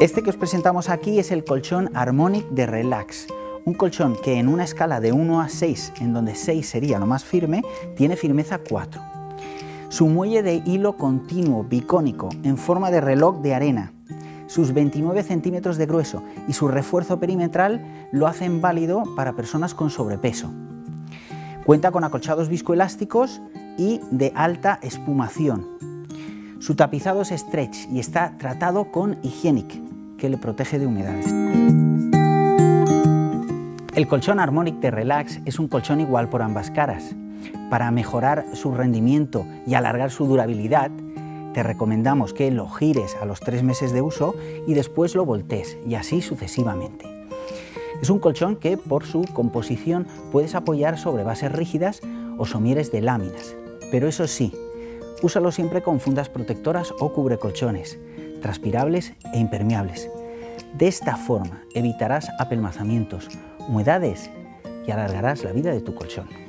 Este que os presentamos aquí es el colchón Harmonic de Relax, un colchón que en una escala de 1 a 6, en donde 6 sería lo más firme, tiene firmeza 4. Su muelle de hilo continuo bicónico en forma de reloj de arena, sus 29 centímetros de grueso y su refuerzo perimetral lo hacen válido para personas con sobrepeso. Cuenta con acolchados viscoelásticos y de alta espumación. Su tapizado es stretch y está tratado con Hygienic, que le protege de humedades. El colchón Harmonic de Relax es un colchón igual por ambas caras. Para mejorar su rendimiento y alargar su durabilidad, te recomendamos que lo gires a los tres meses de uso y después lo voltees y así sucesivamente. Es un colchón que por su composición puedes apoyar sobre bases rígidas o somieres de láminas, pero eso sí, úsalo siempre con fundas protectoras o cubrecolchones transpirables e impermeables. De esta forma evitarás apelmazamientos, humedades y alargarás la vida de tu colchón.